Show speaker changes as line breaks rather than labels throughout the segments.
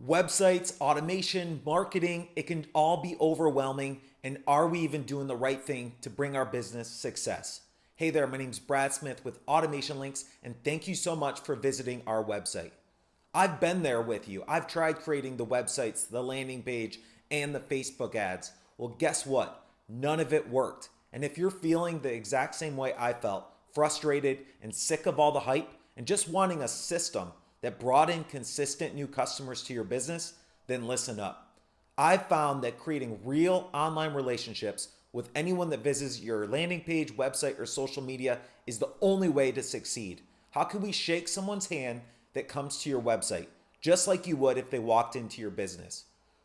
Websites, automation, marketing, it can all be overwhelming. And are we even doing the right thing to bring our business success? Hey there, my name is Brad Smith with Automation Links, and thank you so much for visiting our website. I've been there with you. I've tried creating the websites, the landing page, and the Facebook ads. Well, guess what? None of it worked. And if you're feeling the exact same way I felt, frustrated and sick of all the hype, and just wanting a system that brought in consistent new customers to your business, then listen up. I've found that creating real online relationships with anyone that visits your landing page, website, or social media is the only way to succeed. How can we shake someone's hand that comes to your website, just like you would if they walked into your business?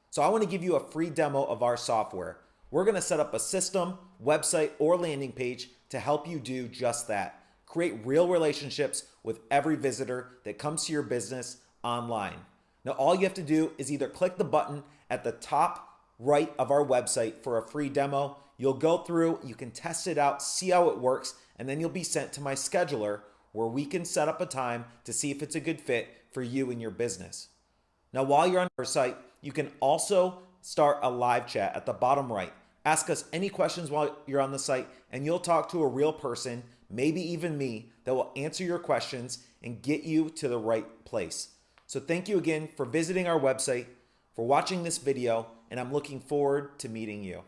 So I want to give you a free demo of our software. We're going to set up a system, website, or landing page to help you do just that. Create real relationships with every visitor that comes to your business online. Now, all you have to do is either click the button at the top right of our website for a free demo. You'll go through, you can test it out, see how it works, and then you'll be sent to my scheduler where we can set up a time to see if it's a good fit for you and your business. Now, while you're on our site, you can also start a live chat at the bottom right. Ask us any questions while you're on the site, and you'll talk to a real person maybe even me, that will answer your questions and get you to the right place. So thank you again for visiting our website, for watching this video, and I'm looking forward to meeting you.